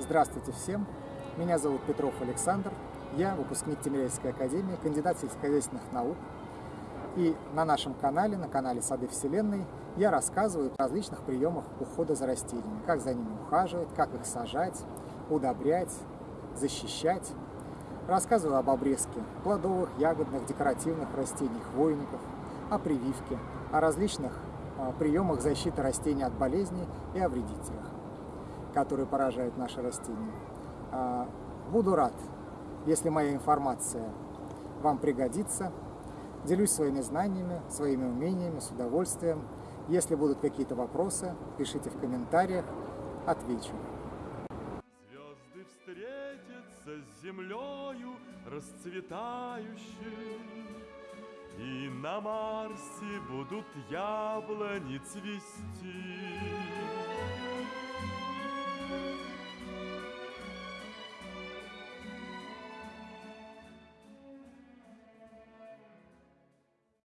Здравствуйте всем! Меня зовут Петров Александр. Я выпускник Тимирязевской академии, кандидат сельскохозяйственных наук. И на нашем канале, на канале Сады Вселенной, я рассказываю о различных приемах ухода за растениями. Как за ними ухаживать, как их сажать, удобрять, защищать. Рассказываю об обрезке плодовых, ягодных, декоративных растений, хвойников, о прививке, о различных а, приемах защиты растений от болезней и о вредителях, которые поражают наши растения. А, буду рад, если моя информация вам пригодится. Делюсь своими знаниями, своими умениями, с удовольствием. Если будут какие-то вопросы, пишите в комментариях, отвечу. Звезды встретятся с землею расцветающей, И на Марсе будут яблони цвести.